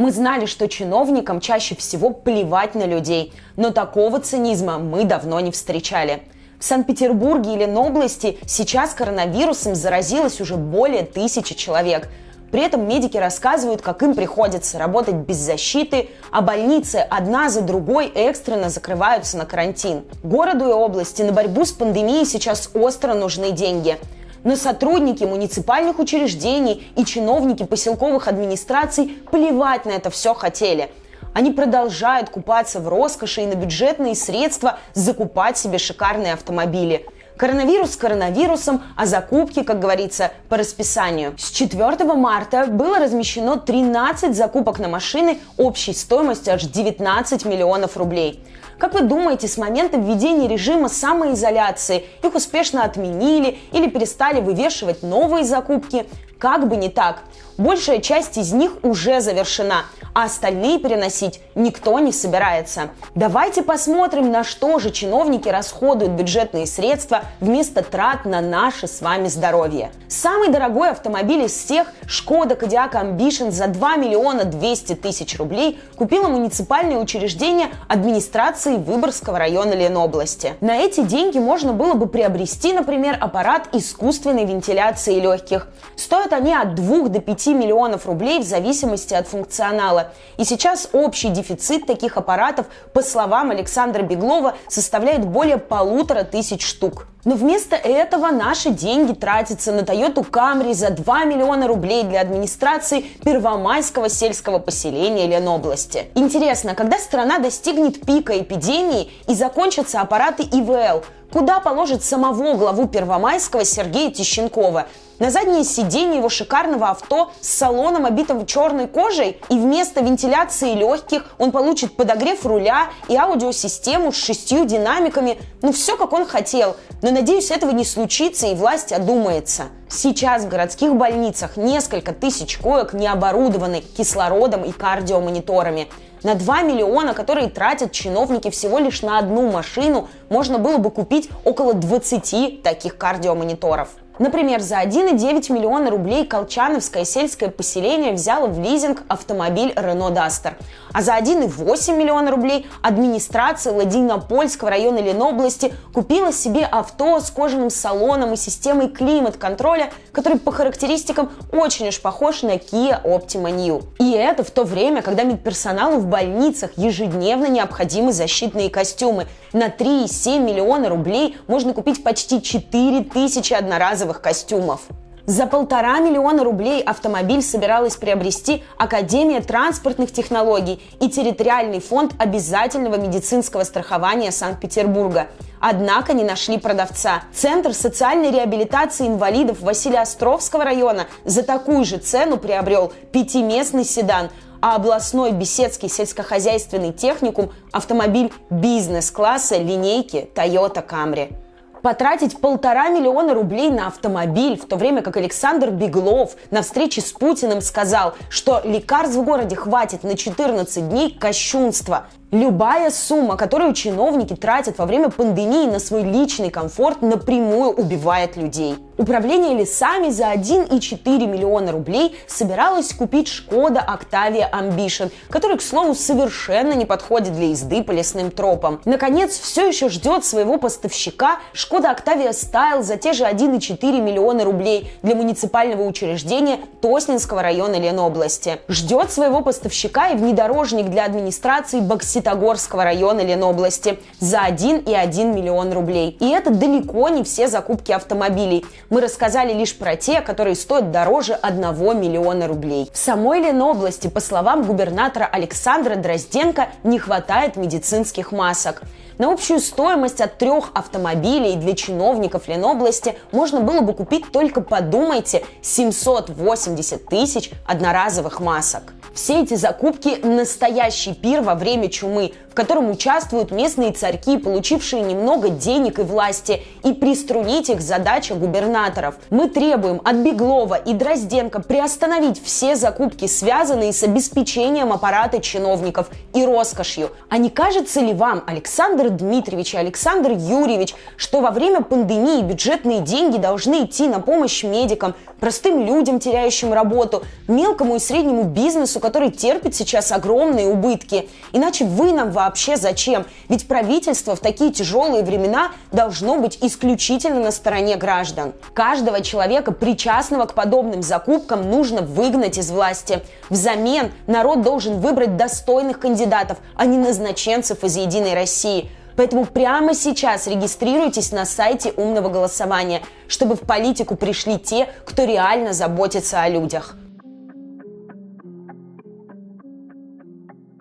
Мы знали, что чиновникам чаще всего плевать на людей, но такого цинизма мы давно не встречали. В Санкт-Петербурге и Ленобласти сейчас коронавирусом заразилось уже более тысячи человек. При этом медики рассказывают, как им приходится работать без защиты, а больницы одна за другой экстренно закрываются на карантин. Городу и области на борьбу с пандемией сейчас остро нужны деньги – но сотрудники муниципальных учреждений и чиновники поселковых администраций плевать на это все хотели. Они продолжают купаться в роскоши и на бюджетные средства закупать себе шикарные автомобили. Коронавирус коронавирусом, а закупки, как говорится, по расписанию. С 4 марта было размещено 13 закупок на машины общей стоимостью аж 19 миллионов рублей. Как вы думаете, с момента введения режима самоизоляции их успешно отменили или перестали вывешивать новые закупки? Как бы не так. Большая часть из них уже завершена – а остальные переносить никто не собирается. Давайте посмотрим, на что же чиновники расходуют бюджетные средства вместо трат на наше с вами здоровье. Самый дорогой автомобиль из всех Шкода Кодиак Ambition за 2 миллиона 200 тысяч рублей купило муниципальное учреждение администрации Выборгского района Ленобласти. На эти деньги можно было бы приобрести, например, аппарат искусственной вентиляции легких. Стоят они от 2 до 5 миллионов рублей в зависимости от функционала мало. И сейчас общий дефицит таких аппаратов, по словам Александра Беглова, составляет более полутора тысяч штук. Но вместо этого наши деньги тратятся на Toyota Camry за 2 миллиона рублей для администрации Первомайского сельского поселения Ленобласти. Интересно, когда страна достигнет пика эпидемии и закончатся аппараты ИВЛ, куда положит самого главу Первомайского Сергея Тищенкова? На заднее сиденье его шикарного авто с салоном, обитым черной кожей, и вместо вентиляции легких он получит подогрев руля и аудиосистему с шестью динамиками. Ну, все, как он хотел. Но, надеюсь, этого не случится, и власть одумается. Сейчас в городских больницах несколько тысяч коек не оборудованы кислородом и кардиомониторами. На 2 миллиона, которые тратят чиновники всего лишь на одну машину, можно было бы купить около 20 таких кардиомониторов. Например, за 1,9 миллиона рублей Колчановское сельское поселение взяло в лизинг автомобиль Renault Duster. А за 1,8 миллиона рублей администрация Ладинопольского района Ленобласти купила себе авто с кожаным салоном и системой климат-контроля, который по характеристикам очень уж похож на Kia Optima New. И это в то время, когда медперсоналу в больницах ежедневно необходимы защитные костюмы. На 3,7 миллиона рублей можно купить почти 4 тысячи одноразовых джинсовых костюмов. За полтора миллиона рублей автомобиль собиралась приобрести Академия транспортных технологий и территориальный фонд обязательного медицинского страхования Санкт-Петербурга. Однако не нашли продавца. Центр социальной реабилитации инвалидов Василия Островского района за такую же цену приобрел пятиместный седан, а областной Беседский сельскохозяйственный техникум – автомобиль бизнес-класса линейки Toyota Camry. Потратить полтора миллиона рублей на автомобиль, в то время как Александр Беглов на встрече с Путиным сказал, что лекарств в городе хватит на 14 дней кощунства. Любая сумма, которую чиновники тратят во время пандемии на свой личный комфорт, напрямую убивает людей. Управление лесами за 1,4 миллиона рублей собиралось купить Шкода Octavia Ambition, который, к слову, совершенно не подходит для езды по лесным тропам. Наконец, все еще ждет своего поставщика Шкода Octavia Style за те же 1,4 миллиона рублей для муниципального учреждения Тоснинского района Ленобласти. Ждет своего поставщика и внедорожник для администрации Боксит Ситогорского района Ленобласти за 1,1 миллион рублей. И это далеко не все закупки автомобилей. Мы рассказали лишь про те, которые стоят дороже 1 миллиона рублей. В самой Ленобласти, по словам губернатора Александра Дрозденко, не хватает медицинских масок. На общую стоимость от трех автомобилей для чиновников Ленобласти можно было бы купить только, подумайте, 780 тысяч одноразовых масок. Все эти закупки – настоящий пир во время чумы, в котором участвуют местные царьки, получившие немного денег и власти, и приструнить их задача губернаторов. Мы требуем от Беглова и Дрозденко приостановить все закупки, связанные с обеспечением аппарата чиновников и роскошью. А не кажется ли вам, Александр Дмитриевич и Александр Юрьевич, что во время пандемии бюджетные деньги должны идти на помощь медикам, простым людям, теряющим работу, мелкому и среднему бизнесу, который терпит сейчас огромные убытки. Иначе вы нам вообще зачем? Ведь правительство в такие тяжелые времена должно быть исключительно на стороне граждан. Каждого человека, причастного к подобным закупкам, нужно выгнать из власти. Взамен народ должен выбрать достойных кандидатов, а не назначенцев из «Единой России». Поэтому прямо сейчас регистрируйтесь на сайте умного голосования, чтобы в политику пришли те, кто реально заботится о людях.